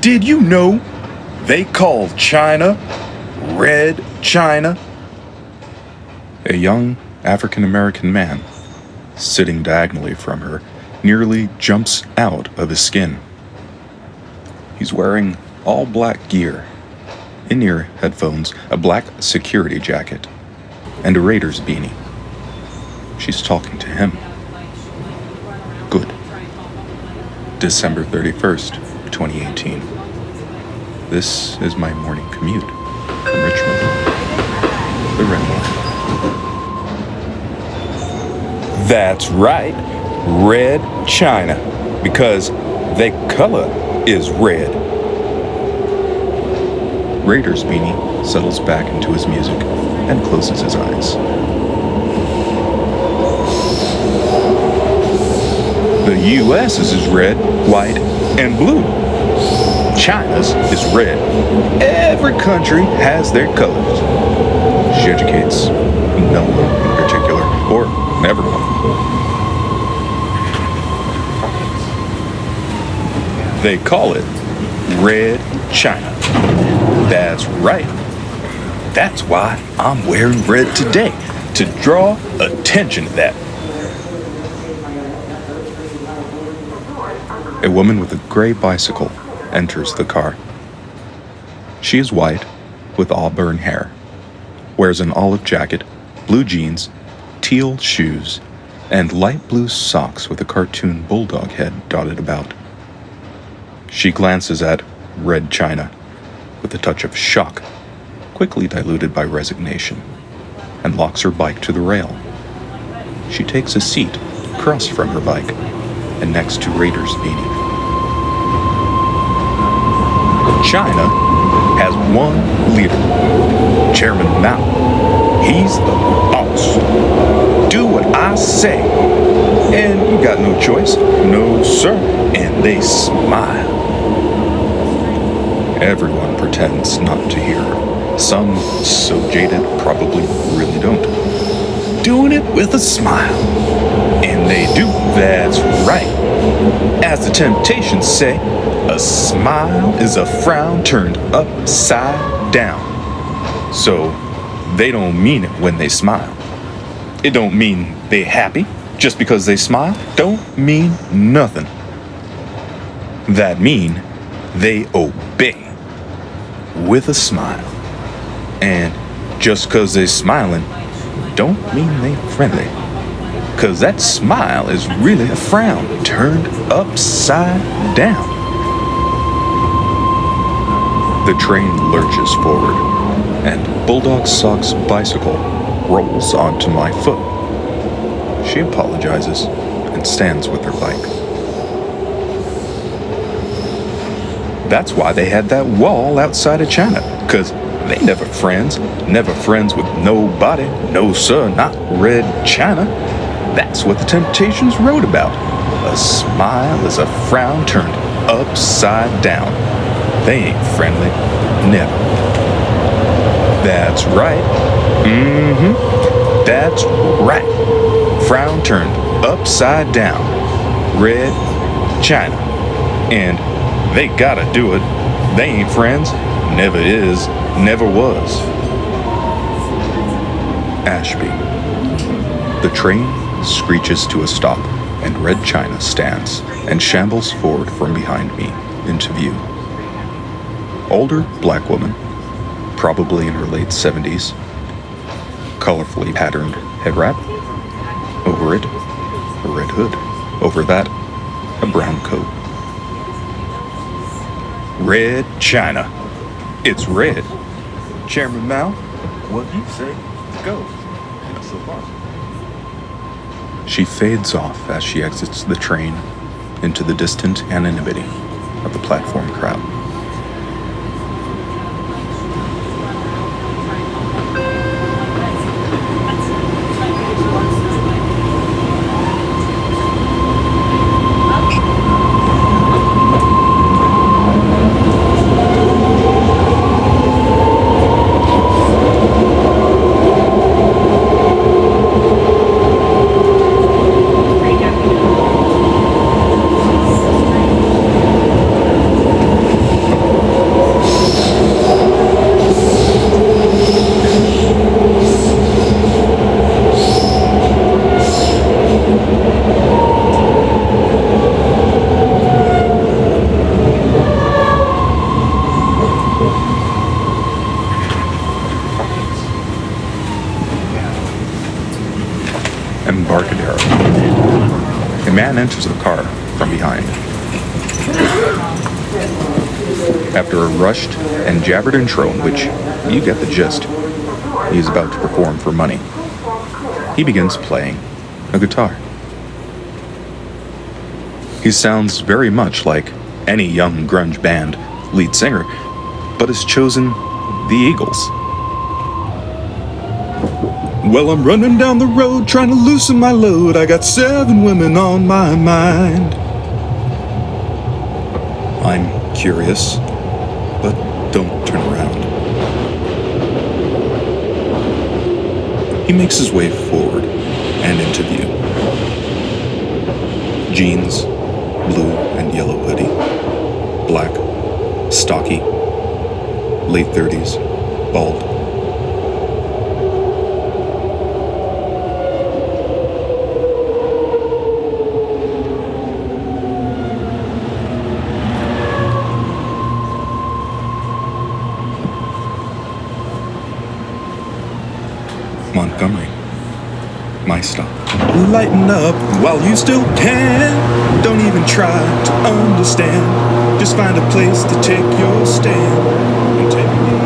Did you know they call China Red China? A young African American man, sitting diagonally from her, nearly jumps out of his skin. He's wearing all black gear, in ear headphones, a black security jacket, and a Raiders beanie. She's talking to him. Good. December 31st, 2018. This is my morning commute from Richmond. The Red Line. That's right, Red China, because their color is red. Raiders Beanie settles back into his music and closes his eyes. The U.S. is red, white, and blue. China's is red. Every country has their colors. She educates no one in particular, or everyone. They call it Red China. That's right. That's why I'm wearing red today, to draw attention to that. A woman with a gray bicycle enters the car. She is white, with auburn hair, wears an olive jacket, blue jeans, teal shoes, and light blue socks with a cartoon bulldog head dotted about. She glances at Red China with a touch of shock, quickly diluted by resignation, and locks her bike to the rail. She takes a seat across from her bike and next to Raider's beanie. China has one leader, Chairman Mao. He's the boss. Do what I say. And you got no choice. No, sir. And they smile. Everyone pretends not to hear. Some, so jaded, probably really don't. Doing it with a smile. They do, that's right. As the Temptations say, a smile is a frown turned upside down. So, they don't mean it when they smile. It don't mean they happy just because they smile. Don't mean nothing. That mean they obey with a smile. And just cause they smiling don't mean they friendly. Cause that smile is really a frown turned upside down. The train lurches forward, and Bulldog Sock's bicycle rolls onto my foot. She apologizes and stands with her bike. That's why they had that wall outside of China, because they never friends, never friends with nobody, no sir, not Red China. That's what the Temptations wrote about. A smile is a frown turned upside down. They ain't friendly, never. That's right. Mm-hmm. That's right. Frown turned upside down. Red China. And they gotta do it. They ain't friends. Never is. Never was. Ashby. The train screeches to a stop, and Red China stands and shambles forward from behind me into view. Older black woman, probably in her late 70s, colorfully patterned head wrap. Over it, a red hood. Over that, a brown coat. Red China. It's red. Chairman Mao, what do you say? Go. So far. She fades off as she exits the train into the distant anonymity of the platform crowd. Man enters the car from behind. After a rushed and jabbered intro in which you get the gist, he is about to perform for money. He begins playing a guitar. He sounds very much like any young grunge band lead singer, but has chosen the Eagles. Well, I'm running down the road trying to loosen my load. I got seven women on my mind. I'm curious, but don't turn around. He makes his way forward and into view. Jeans, blue and yellow hoodie, black, stocky, late 30s, bald. Montgomery. My stop. Lighten up while you still can. Don't even try to understand. Just find a place to take your stand.